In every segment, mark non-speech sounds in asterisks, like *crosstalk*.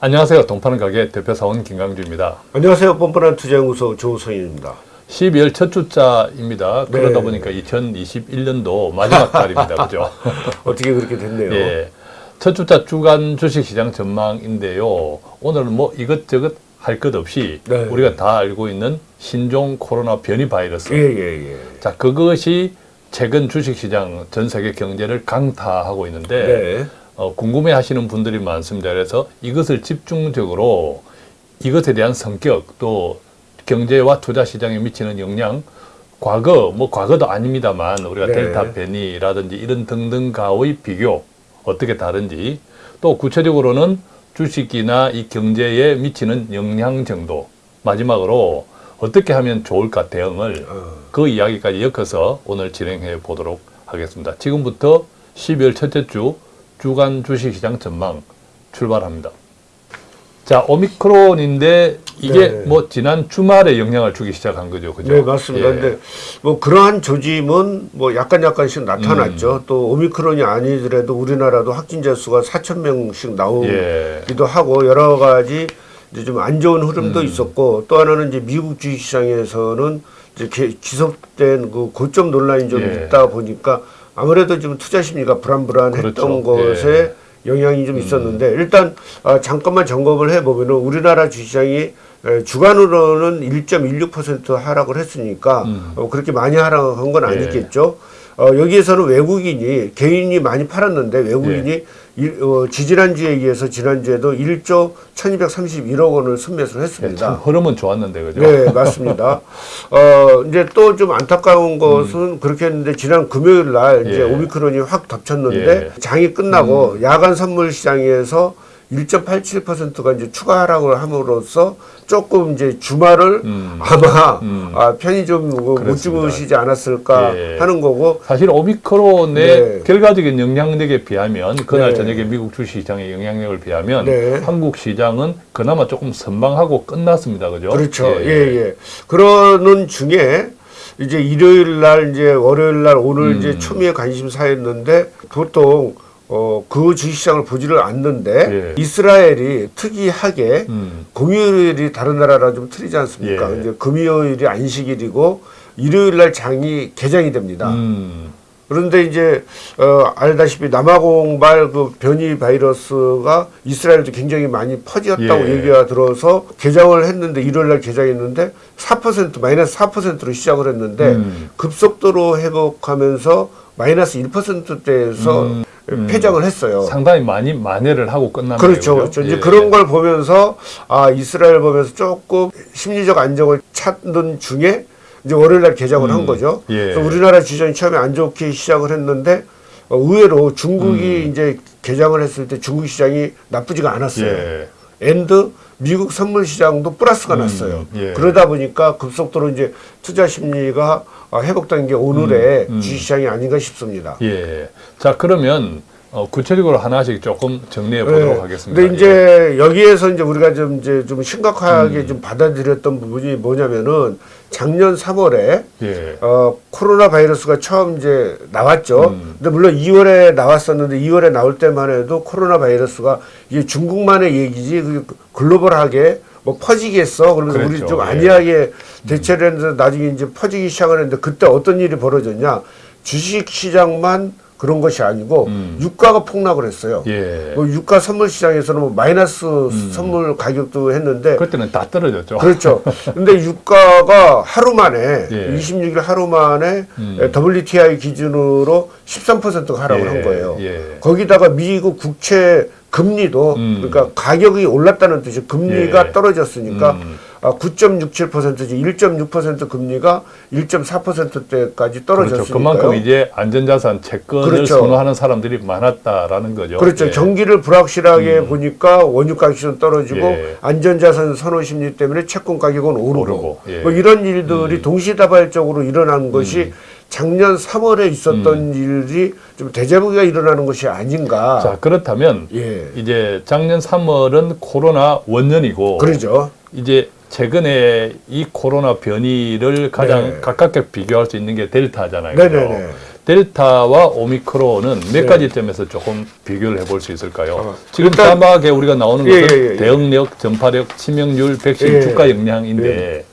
안녕하세요. 동파는 가게 대표사원 김강주입니다. 안녕하세요. 뻔뻔한 투자연구소 조성인입니다. 12월 첫 주자입니다. 네. 그러다 보니까 2021년도 마지막 달입니다. *laughs* 그죠? 어떻게 그렇게 됐네요. 예. 첫 주자 주간 주식시장 전망인데요. 오늘은 뭐 이것저것 할 것 없이 네. 우리가 다 알고 있는 신종 코로나 변이 바이러스. 예, 예, 예. 자, 그것이 최근 주식시장 전 세계 경제를 강타하고 있는데 네. 어, 궁금해 하시는 분들이 많습니다. 그래서 이것을 집중적으로 이것에 대한 성격 또 경제와 투자 시장에 미치는 영향 과거 뭐 과거도 아닙니다만 우리가 네. 델타 변이라든지 이런 등등과의 비교 어떻게 다른지 또 구체적으로는 주식이나 이 경제에 미치는 영향 정도 마지막으로 어떻게 하면 좋을까 대응을 어, 그 이야기까지 엮어서 오늘 진행해 보도록 하겠습니다. 지금부터 12월 첫째 주 주간 주식시장 전망 출발합니다. 자, 오미크론인데 이게 네. 뭐 지난 주말에 영향을 주기 시작한 거죠. 그죠? 네, 맞습니다. 예. 근데 뭐 그러한 조짐은 뭐 약간 약간씩 음. 나타났죠. 또 오미크론이 아니더라도 우리나라도 확진자 수가 4천 명씩 나오기도 예. 하고 여러 가지 이제 좀 안 좋은 흐름도 음. 있었고 또 하나는 이제 미국 주식 시장에서는 이제 개- 지속된 그 고점 논란이 좀 예. 있다 보니까 아무래도 좀 투자 심리가 불안불안했던 그렇죠. 것에 예. 영향이 좀 있었는데 일단 아, 잠깐만 점검을 해보면 은 우리나라 주시장이 에, 주간으로는 1.16% 하락을 했으니까 음. 어, 그렇게 많이 하락한 건 예. 아니겠죠. 어, 여기에서는 외국인이 개인이 많이 팔았는데 외국인이 예. 일, 어, 지지난주에 의해서 지난주에도 1조 1231억 원을 순매수를 했습니다. 흐름은 좋았는데 그죠? 네, 맞습니다. *laughs* 어, 이제 또 좀 안타까운 것은 그렇게 했는데 지난 금요일 날 이제 음. 예. 오미크론이 확 덮쳤는데 예. 음. 장이 끝나고 야간 선물 시장에서 1.87%가 이제 추가 하락을 함으로써 조금 이제 주말을 음. 아마 음. 아, 편히 좀못 그렇습니다. 주무시지 않았을까 예. 하는 거고 사실 오미크론의 네. 결과적인 영향력에 비하면 그날 네. 저녁에 미국 주식시장의 영향력을 비하면 네. 한국 시장은 그나마 조금 선방하고 끝났습니다. 그죠? 그렇죠. 예, 예. 그러는 중에 이제 일요일 날 이제 월요일 날 오늘 음. 이제 초미의 관심사였는데 보통 어, 그 주식시장을 보지를 않는데 예. 이스라엘이 특이하게 음. 공휴일이 다른 나라랑 좀 틀리지 않습니까? 예. 이제 금요일이 안식일이고 일요일 날 장이 개장이 됩니다. 음. 그런데 이제 어, 알다시피 남아공발 그 변이 바이러스가 이스라엘도 굉장히 많이 퍼졌다고 예. 얘기가 들어서 개장을 했는데 일요일 날 개장했는데 4% 마이너스 4%로 시작을 했는데 음. 급속도로 회복하면서 마이너스 1%대에서 음. 음. 폐장을 했어요. 상당히 많이 만회를 하고 끝난 그렇죠. 거예요. 그렇죠. 이제 예. 그런 걸 보면서 아 이스라엘 보면서 조금 심리적 안정을 찾는 중에 이제 월요일 날 개장을 한 음. 거죠. 예. 우리나라 주장이 처음에 안 좋게 시작을 했는데 어, 의외로 중국이 음. 이제 개장을 했을 때 중국 시장이 나쁘지가 않았어요. 예. and 미국 선물 시장도 플러스가 음, 났어요. 예. 그러다 보니까 급속도로 이제 투자 심리가 어, 회복된 게 오늘의 음, 음. 주식시장이 아닌가 싶습니다. 예. 자, 그러면 어, 구체적으로 하나씩 조금 정리해 보도록 네. 하겠습니다. 근데 이제 여기에서 이제 우리가 좀 이제 좀 심각하게 좀 받아들였던 부분이 뭐냐면은 작년 3월에 예. 예. 어 코로나 바이러스가 처음 이제 나왔죠. 음. 근데 물론 2월에 나왔었는데 2월에 나올 때만 해도 코로나 바이러스가 이게 중국만의 얘기지 그 글로벌하게 뭐 퍼지겠어. 그러면서 우리 그랬죠. 좀 예. 안이하게 대처를 했는데 나중에 이제 퍼지기 시작을 했는데 그때 어떤 일이 벌어졌냐? 주식 시장만 그런 것이 아니고 음. 유가가 폭락을 했어요. 예. 뭐 유가 선물 시장에서는 뭐 마이너스 선물 가격도 했는데 그때는 다 떨어졌죠. 그렇죠. *laughs* 근데 유가가 하루 만에 예. 26일 하루 만에 음. WTI 기준으로 13%가 하락을 예, 한 거예요. 예. 거기다가 미국 국채 금리도 음. 그러니까 가격이 올랐다는 뜻이 금리가 예. 떨어졌으니까 음. 아, 9.67%지 1.6% 금리가 1.4%대까지 떨어졌으니까 그렇죠. 그만큼 이제 안전자산 채권을 그렇죠. 선호하는 사람들이 많았다라는 거죠. 그렇죠. 예. 경기를 불확실하게 보니까 원유 가격은 떨어지고 예. 안전자산 선호 심리 때문에 채권 가격은 오르고, 오르고, 예. 음. 뭐 이런 일들이 동시다발적으로 일어난 것이 작년 3월에 있었던 일이 좀 대자보기가 일어나는 것이 아닌가. 자, 그렇다면 예. 이제 작년 3월은 코로나 원년이고 그러죠. 이제 최근에 이 코로나 변이를 가장 네. 가깝게 비교할 수 있는 게 델타잖아요. 네네네. 그죠? 델타와 오미크론은 몇 네. 가지 점에서 조금 비교를 해볼 수 있을까요? 어, 지금 일단- 자막에 우리가 나오는 예, 것은 예, 예, 예. 대응력, 전파력, 치명률, 백신 예, 주가 영향인데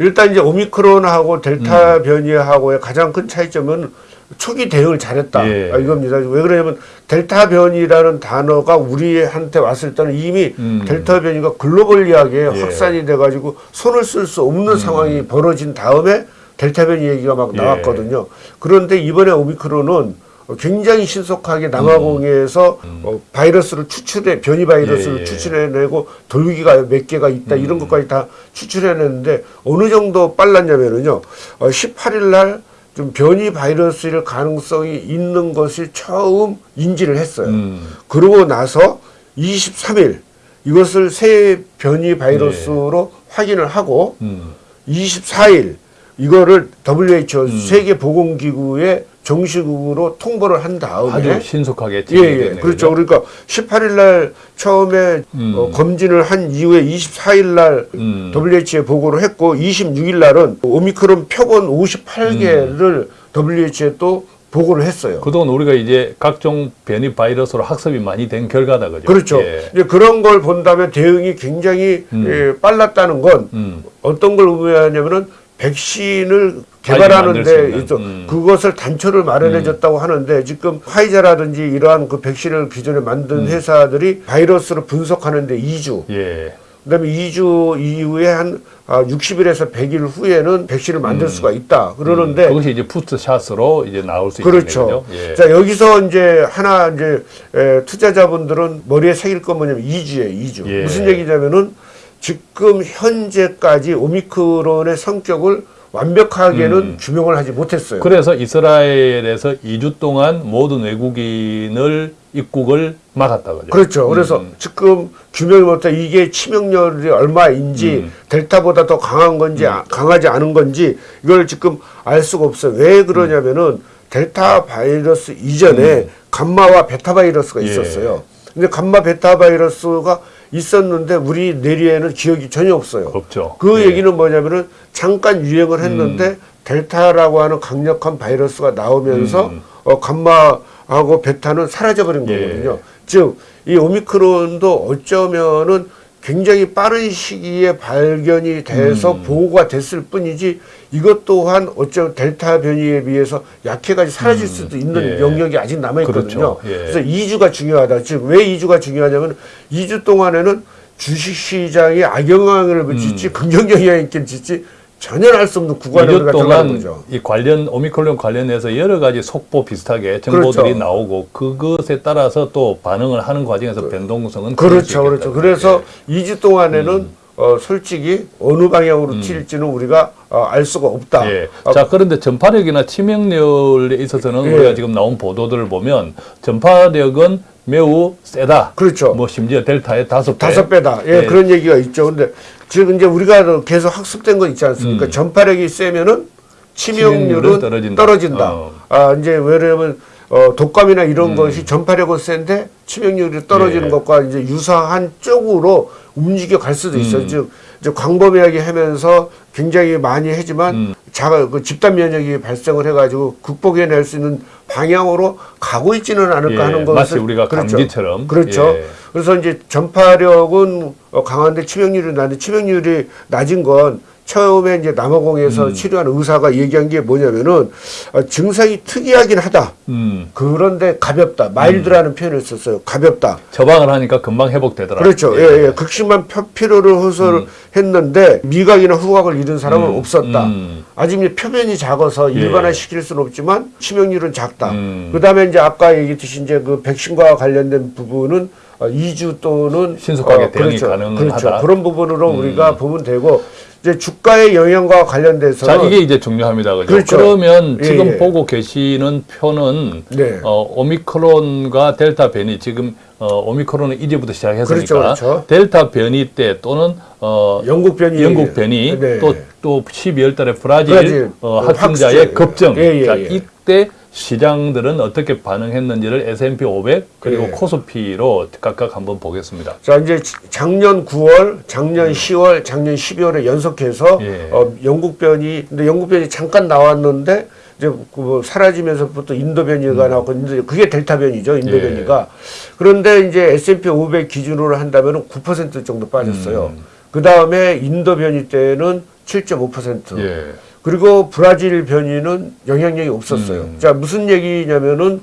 일단 이제 오미크론하고 음. 델타 변이하고의 가장 큰 차이점은 초기 대응을 잘했다 예. 아, 이겁니다. 왜 그러냐면 델타 변이라는 단어가 우리한테 왔을 때는 이미 음. 델타 변이가 글로벌리하게 예. 음. 확산이 돼가지고 손을 쓸 수 없는 상황이 벌어진 다음에 델타 변이 얘기가 막 예. 나왔거든요. 그런데 이번에 오미크론은 굉장히 신속하게 남아공에서 어, 바이러스를 추출해 변이 바이러스를 음. 예, 예. 추출해내고 돌기가 몇 개가 있다 음. 이런 것까지 다 추출해냈는데 어느 정도 빨랐냐면은요 어, 18일 날 좀 변이 바이러스일 가능성이 있는 것을 처음 인지를 했어요. 음, 그러고 나서 23일 이것을 새 변이 바이러스로 확인을 하고 음, 24일 이거를 WHO 음. 세계보건기구에 정식으로 통보를 한 다음에 아주 신속하게 예, 예. 됐네요. 그렇죠. 그러니까 18일 날 처음에 음. 어, 검진을 한 이후에 24일 날 음. WHO에 보고를 했고 26일 날은 오미크론 표본 58개를 WHO에 또 보고를 했어요. 그동안 우리가 이제 각종 변이 바이러스로 학습이 많이 된 결과다 그죠? 그렇죠. 예. 이제 그런 걸 본다면 대응이 굉장히 음. 예, 빨랐다는 건 음, 어떤 걸 의미하냐면은 백신을 개발하는데 있는, 있어 음. 그것을 단초를 마련해 줬다고 하는데 지금 화이자라든지 이러한 그 백신을 기존에 만든 음. 회사들이 바이러스를 분석하는데 2주 예. 그다음에 2주 이후에 한 아, 60일에서 100일 후에는 백신을 만들 수가 있다 그러는데 음, 그것이 이제 부스샷으로 이제 나올 수 그렇죠. 있겠네요. 예. 자 여기서 이제 하나 이제 에, 투자자분들은 머리에 새길 건 뭐냐면 2주에 2주. 예. 무슨 얘기냐면은 지금 현재까지 오미크론의 성격을 완벽하게는 음. 규명을 하지 못했어요. 그래서 이스라엘에서 2주 동안 모든 외국인을 입국을 막았다 그죠? 그렇죠. 그래서 음. 지금 규명을 못해 이게 치명률이 얼마인지 음. 델타보다 더 강한 건지 아- 강하지 않은 건지 이걸 지금 알 수가 없어요. 왜 그러냐면은 델타 바이러스 이전에 감마와 베타 바이러스가 음. 예. 있었어요. 근데 감마 베타 바이러스가 있었는데 우리 내리에는 기억이 전혀 없어요. 없죠. 그 예. 음. 얘기는 뭐냐면은 잠깐 유행을 했는데 델타라고 하는 강력한 바이러스가 나오면서 음. 어, 감마하고 베타는 사라져버린 예. 거거든요. 즉, 이 오미크론도 어쩌면은 굉장히 빠른 시기에 발견이 돼서 음. 보고가 됐을 뿐이지 이것 또한 어쩌면 델타 변이에 비해서 약해가지고 사라질 수도 있는 예. 영역이 아직 남아있거든요. 그렇죠. 예. 그래서 2주가 중요하다. 즉, 왜 2주가 중요하냐면 2주 동안에는 주식시장에 악영향을 미칠지 긍정 영향이 있겠지 전혀 알 수 없는 구간에 2주 우리가 들어가는 동안 거죠. 이 관련 오미크론 관련해서 여러 가지 속보 비슷하게 정보들이 그렇죠. 나오고 그것에 따라서 또 반응을 하는 과정에서 변동성은 그렇죠, 그렇죠. 그래서 예. 2주 동안에는 어, 솔직히 어느 방향으로 튈지는 우리가 어, 알 수가 없다. 예. 어, 자, 그런데 전파력이나 치명률에 있어서는 예. 우리가 지금 나온 보도들을 보면 전파력은 매우 세다. 그렇죠. 뭐 심지어 델타의 다섯 배. 다섯 배다. 예, 예. 그런 얘기가 있죠. 근데 지금 이제 우리가 계속 학습된 거 있지 않습니까? 음. 전파력이 세면은 치명률은 치명률은 떨어진다. 떨어진다. 어. 아, 이제 왜냐면 어, 독감이나 이런 것이 전파력은 센데 치명률이 떨어지는 음. 예. 것과 이제 유사한 쪽으로 움직여 갈 수도 있어요. 음. 즉 이제 광범위하게 하면서 굉장히 많이 하지만 음. 자가 그 집단 면역이 발생을 해가지고 극복해낼 수 있는 방향으로 가고 있지는 않을까 예, 하는 것을 마치 우리가 그렇죠. 감기처럼. 그렇죠. 예. 그래서 이제 전파력은 어, 강한데 치명률이 낮은데 치명률이 낮은 건 처음에 이제 남아공에서 음. 치료한 의사가 얘기한 게 뭐냐면은 어, 증상이 특이하긴 하다. 음. 그런데 가볍다. 마일드라는 표현을 썼어요. 가볍다. 처방을 하니까 금방 회복되더라. 그렇죠. 예, 예. 극심한 표- 피로를 호소했는데 미각이나 후각을 잃은 사람은 음, 없었다. 음. 아직 이제 표면이 작아서 예. 일반화 시킬 수는 없지만 치명률은 작다. 음. 그다음에 이제 아까 얘기했듯이 이제 그 백신과 관련된 부분은 어, 2주 또는 신속하게 대응이 그렇죠. 가능하다. 그렇죠. 그런 부분으로 음. 우리가 보면 되고 이제 주가의 영향과 관련돼서는 자, 이게 이제 중요합니다. 그죠? 그렇죠. 그러면 예, 지금 예. 보고 계시는 표는 네. 어, 오미크론과 델타 변이 지금 어, 오미크론은 이제부터 시작했으니까 그렇죠, 그렇죠. 델타 변이 때 또는 어, 영국 변이 영국 변이 네. 또, 또 12월 달에 브라질, 브라질, 어, 그 확진자의 확진. 급증. 예, 예, 자, 예. 이때 시장들은 어떻게 반응했는지를 S&P 500 그리고 예. 코스피로 각각 한번 보겠습니다. 자 이제 지- 작년 9월, 작년 10월, 작년 12월에 연속해서 예. 어, 영국 변이 근데 영국 변이 잠깐 나왔는데 이제 그 사라지면서부터 인도 변이가 나왔고 인도 그게 델타 변이죠 인도 예. 변이가 그런데 이제 S&P 500 기준으로 한다면은 9% 정도 빠졌어요. 음. 그 다음에 인도 변이 때는 7.5%. 예. 그리고 브라질 변이는 영향력이 없었어요. 음. 자 무슨 얘기냐면은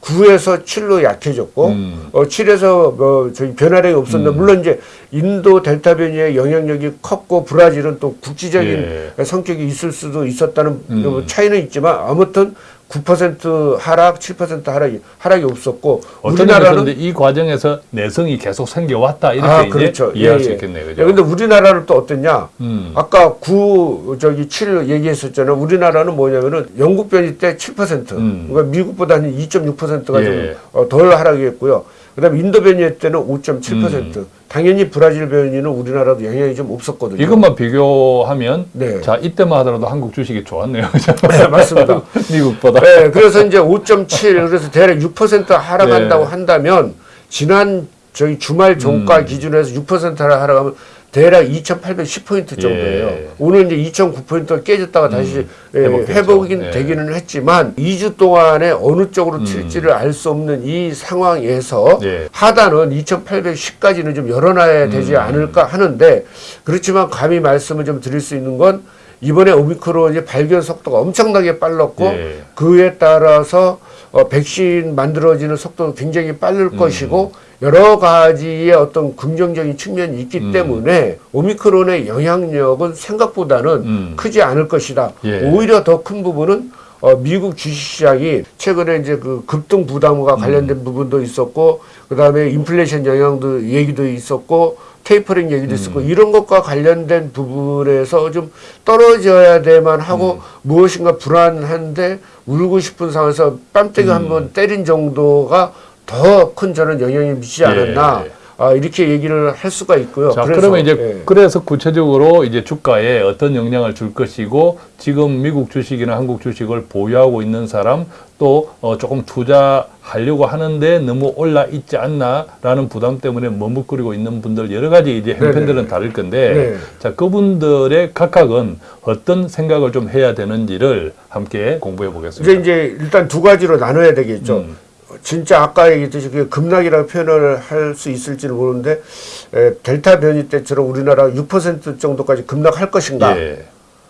9에서 7로 약해졌고 음. 어 7에서 뭐 저희 변화량이 없었는데 물론 이제 인도 델타 변이의 영향력이 컸고 브라질은 또 국지적인 예. 성격이 있을 수도 있었다는 음. 뭐 차이는 있지만 아무튼 9% 하락, 7% 하락이 하락이 없었고 우리나라는 이 과정에서 내성이 계속 생겨왔다 이렇게 아 그렇죠 이해할 예, 수 예. 있겠네요. 예, 그죠? 근데 우리나라는 또 어땠냐? 음. 아까 9 저기 7 얘기했었잖아요. 우리나라는 뭐냐면은 영국 변이 때 7%, 음. 그러니까 미국보다 한 2.6%가 예. 좀덜 하락했고요. 그다음에 인도 변이 때는 5.7%. 음. 당연히 브라질 변이는 우리나라도 영향이 좀 없었거든요. 이것만 비교하면 네. 자 이때만 하더라도 한국 주식이 좋았네요. 네, 맞습니다. *laughs* 미국보다. 네, 그래서 이제 5.7 그래서 대략 6% 하락한다고 네. 한다면 지난 저희 주말 종가 음. 기준에서 6% 하락하면 대략 2,810포인트 정도예요. 예. 오늘 이제 2,009포인트가 깨졌다가 다시 예, 회복됐죠. 회복이 예. 되기는 했지만 2주 동안에 어느 쪽으로 음. 튈지를 알 수 없는 이 상황에서 예. 하단은 2,810까지는 좀 열어놔야 되지 음. 않을까 하는데 그렇지만 감히 말씀을 좀 드릴 수 있는 건 이번에 오미크론이 발견 속도가 엄청나게 빨랐고 예. 그에 따라서 어, 백신 만들어지는 속도도 굉장히 빠를 음. 것이고 여러 가지의 어떤 긍정적인 측면이 있기 음. 때문에 오미크론의 영향력은 생각보다는 음. 크지 않을 것이다. 예. 오히려 더 큰 부분은 어, 미국 주식시장이 최근에 이제 그 급등 부담과 관련된 음. 부분도 있었고 그 다음에 인플레이션 영향도 얘기도 있었고 테이퍼링 얘기도 있었고 음. 이런 것과 관련된 부분에서 좀 떨어져야 될만 하고 음. 무엇인가 불안한데 울고 싶은 상황에서 뺨때기 음. 한번 때린 정도가 더 큰 저는 영향이 미치지 않았나 예. 아, 이렇게 얘기를 할 수가 있고요. 자, 그래서, 그러면 이제 예. 그래서 구체적으로 이제 주가에 어떤 영향을 줄 것이고 지금 미국 주식이나 한국 주식을 보유하고 있는 사람 또 어, 조금 투자하려고 하는데 너무 올라 있지 않나라는 부담 때문에 머뭇거리고 있는 분들 여러 가지 이제 형편들은 네네. 다를 건데 네. 자 그분들의 각각은 어떤 생각을 좀 해야 되는지를 함께 공부해 이제 보겠습니다. 이제 일단 두 가지로 나눠야 되겠죠. 음. 진짜 아까 얘기했듯이 그 급락이라고 표현을 할 수 있을지는 모르는데 에, 델타 변이 때처럼 우리나라 6% 정도까지 급락할 것인가? 예.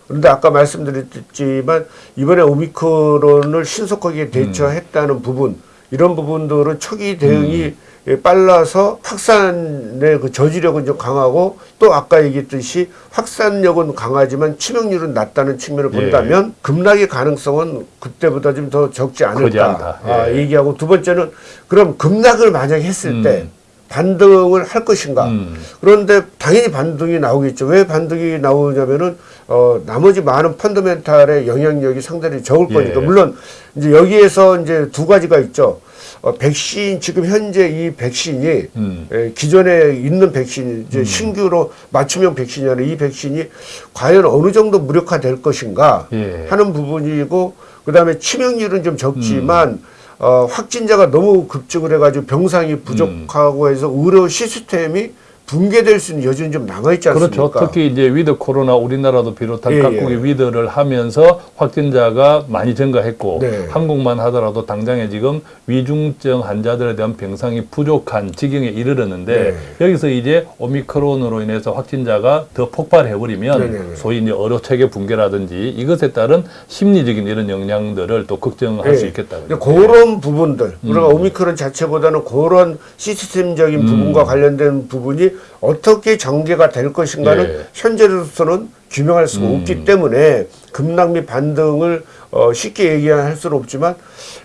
그런데 아까 말씀드렸지만 이번에 오미크론을 신속하게 대처했다는 부분 이런 부분들은 초기 대응이 예, 빨라서 확산의 그 저지력은 좀 강하고 또 아까 얘기했듯이 확산력은 강하지만 치명률은 낮다는 측면을 예. 본다면 급락의 가능성은 그때보다 좀 더 적지 않을까. 아, 예. 얘기하고 두 번째는 그럼 급락을 만약에 했을 때 음. 반등을 할 것인가 음. 그런데 당연히 반등이 나오겠죠. 왜 반등이 나오냐면은 어 나머지 많은 펀더멘탈의 영향력이 상당히 적을 예. 거니까 물론 이제 여기에서 이제 두 가지가 있죠. 어 백신 지금 현재 이 백신이 음. 에, 기존에 있는 백신 이제 신규로 맞춤형 백신이 아니라 이 백신이 과연 어느 정도 무력화될 것인가 예. 하는 부분이고 그다음에 치명률은 좀 적지만 어, 확진자가 너무 급증을 해가지고 병상이 부족하고 해서 의료 시스템이 붕괴될 수 있는 여지는 좀 남아있지 않습니까? 그렇죠. 특히 이제 위드 코로나 우리나라도 비롯한 예, 각국이 예. 위드를 하면서 확진자가 많이 증가했고 네. 한국만 하더라도 당장에 지금 위중증 환자들에 대한 병상이 부족한 지경에 이르렀는데 네. 여기서 이제 오미크론으로 인해서 확진자가 더 폭발해 버리면 네, 네, 네. 소위 이제 의료 체계 붕괴라든지 이것에 따른 심리적인 이런 영향들을 또 걱정할 예. 수 있겠다. 그런 부분들, 우리가 음. 오미크론 자체보다는 그런 시스템적인 부분과 관련된 부분이 어떻게 전개가 될 것인가는 예. 현재로서는 규명할 수가 음. 없기 때문에 급락 및 반등을 어, 쉽게 얘기할 수는 없지만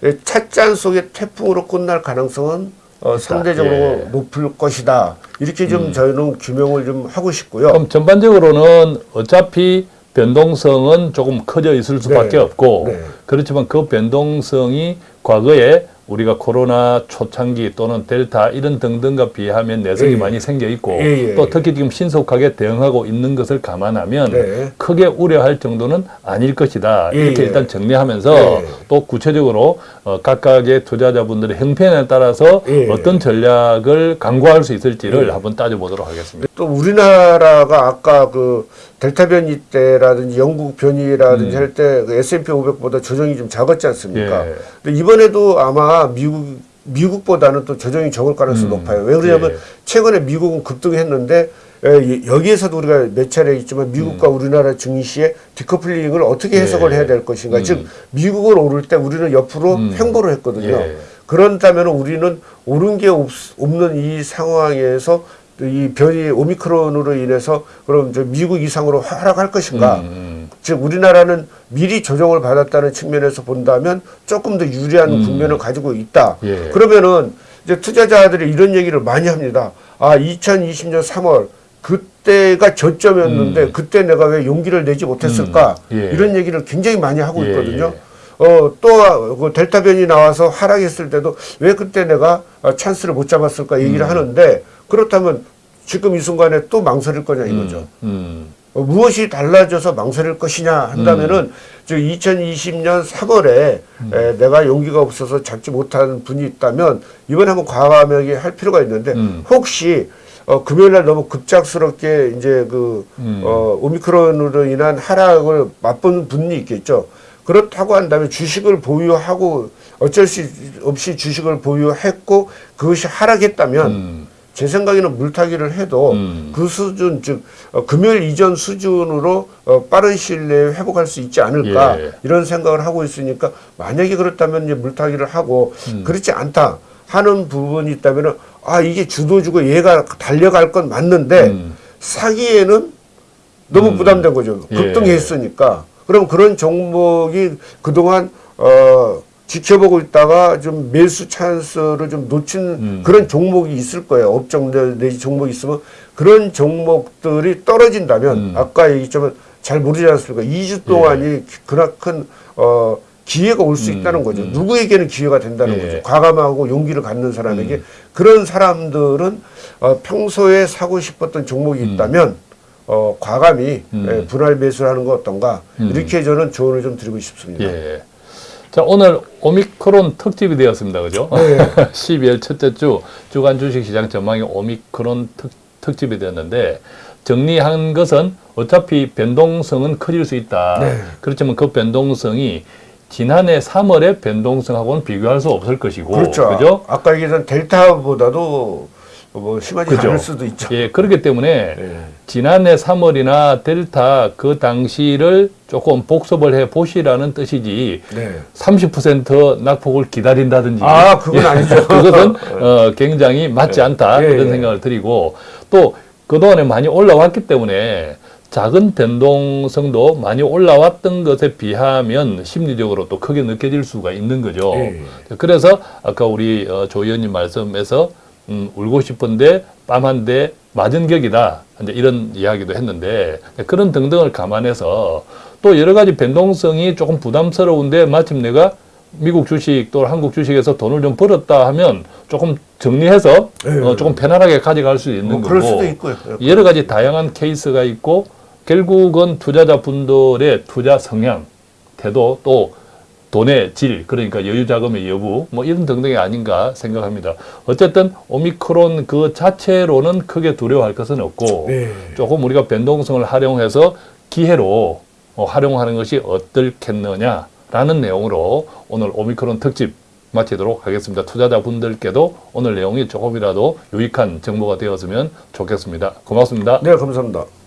예, 찻잔 속의 태풍으로 끝날 가능성은 어, 상대적으로 예. 음. 높을 것이다. 이렇게 좀 저희는 규명을 좀 하고 싶고요. 그럼 전반적으로는 어차피 변동성은 조금 커져 있을 수밖에 네. 없고 네. 그렇지만 그 변동성이 과거에 우리가 코로나 초창기 또는 델타 이런 등등과 비하면 내성이 예. 많이 생겨 있고 예, 예. 또 특히 지금 신속하게 대응하고 있는 것을 감안하면 네. 크게 우려할 정도는 아닐 것이다 예, 이렇게 예. 일단 정리하면서 예. 또 구체적으로 어, 각각의 투자자분들의 형편에 따라서 예. 어떤 전략을 강구할 수 있을지를 한번 따져보도록 하겠습니다. 또 우리나라가 아까 그 델타 변이 때라든지 영국 변이라든지 음. 할때 그 S&P 500보다 조정이 좀 작았지 않습니까? 예. 근데 이번에도 아마 미국 미국보다는 또 조정이 적을 가능성이 음, 높아요. 왜 그러냐면 예. 최근에 미국은 급등했는데 에, 여기에서도 우리가 몇 차례 있지만 미국과 우리나라 증시의 디커플링을 어떻게 해석을 음. 예. 해야 될 것인가. 음. 즉 미국은 오를 때 우리는 옆으로 음. 횡보를 했거든요. 예. 그런다면 우리는 오른 게 없, 없는 이 상황에서 이 변이 오미크론으로 인해서 그럼 저 미국 이상으로 하락할 것인가? 음, 즉 우리나라는 미리 조정을 받았다는 측면에서 본다면 조금 더 유리한 음. 국면을 가지고 있다. 예. 그러면은 이제 투자자들이 이런 얘기를 많이 합니다. 아, 2020년 3월 그때가 저점이었는데 음. 그때 내가 왜 용기를 내지 못했을까? 음. 예. 이런 얘기를 굉장히 많이 하고 예, 있거든요. 예. 어, 또, 그 델타 변이 나와서 하락했을 때도 왜 그때 내가 아, 찬스를 못 잡았을까 얘기를 음. 하는데 그렇다면 지금 이 순간에 또 망설일 거냐 이거죠. 음, 어, 무엇이 달라져서 망설일 것이냐 한다면은 저 2020년 3월에 에, 내가 용기가 없어서 잡지 못한 분이 있다면 이번에 한번 과감하게 할 필요가 있는데 음. 혹시 어, 금요일 날 너무 급작스럽게 이제 그 음. 어, 오미크론으로 인한 하락을 맛본 분이 있겠죠. 그렇다고 한다면 주식을 보유하고 어쩔 수 없이 주식을 보유했고 그것이 하락했다면 음, 제 생각에는 물타기를 해도 음. 그 수준 즉 어, 금요일 이전 수준으로 어, 빠른 시일 내에 회복할 수 있지 않을까 예. 이런 생각을 하고 있으니까 만약에 그렇다면 이제 물타기를 하고 음. 그렇지 않다 하는 부분이 있다면은 아 이게 주도주고 얘가 달려갈 건 맞는데 음. 사기에는 너무 음. 부담된 거죠 예. 급등했으니까 그럼 그런 종목이 그동안 어 지켜보고 있다가 좀 매수 찬스를 좀 놓친 음. 그런 종목이 있을 거예요. 업종 내- 내지 종목이 있으면 그런 종목들이 떨어진다면 음. 아까 얘기했지만 잘 모르지 않습니까? 2주 동안이 그나큰 어 기회가 올수 예. 음, 있다는 거죠. 음. 누구에게는 기회가 된다는 예. 거죠. 과감하고 용기를 갖는 사람에게 음. 그런 사람들은 어, 평소에 사고 싶었던 종목이 있다면 어, 과감히 음. 예, 분할 매수를 하는 거 어떤가 음. 이렇게 저는 조언을 좀 드리고 싶습니다. 예. 자, 오늘 오미크론 특집이 되었습니다. 그죠? 네. *laughs* 12월 첫째 주 주간 주식시장 전망이 오미크론 특, 특집이 되었는데 정리한 것은 어차피 변동성은 커질 수 있다. 네. 그렇지만 그 변동성이 지난해 3월의 변동성하고는 비교할 수 없을 것이고 그렇죠. 그죠? 아까 얘기했던 델타보다도 뭐 심하지 그죠? 않을 수도 있죠. 예, 그렇기 때문에 예. 지난해 3월이나 델타 그 당시를 조금 복습을 해 보시라는 뜻이지 네. 30% 낙폭을 기다린다든지 아, 그건 아니죠. *laughs* 그것은 어, 굉장히 맞지 않다 예, 그런 예. 생각을 드리고 또 그동안에 많이 올라왔기 때문에 작은 변동성도 많이 올라왔던 것에 비하면 심리적으로 또 크게 느껴질 수가 있는 거죠. 예. 그래서 아까 우리 어, 조 의원님 말씀에서 음, 울고 싶은데 뺨한대 맞은 격이다. 이제 이런 이야기도 했는데 그런 등등을 감안해서 또 여러 가지 변동성이 조금 부담스러운데 마침 내가 미국 주식 또 한국 주식에서 돈을 좀 벌었다 하면 조금 정리해서 예. 어, 조금 편안하게 가져갈 수 있는 뭐 거고 그럴 수도 있고요. 여러 가지 다양한 케이스가 있고 결국은 투자자 분들의 투자 성향, 태도 또 돈의 질 그러니까 여유 자금의 여부 뭐 이런 등등이 아닌가 생각합니다. 어쨌든 오미크론 그 자체로는 크게 두려워할 것은 없고 네. 조금 우리가 변동성을 활용해서 기회로 어, 활용하는 것이 어떻겠느냐라는 내용으로 오늘 오미크론 특집 마치도록 하겠습니다. 투자자 분들께도 오늘 내용이 조금이라도 유익한 정보가 되었으면 좋겠습니다. 고맙습니다. 네, 감사합니다.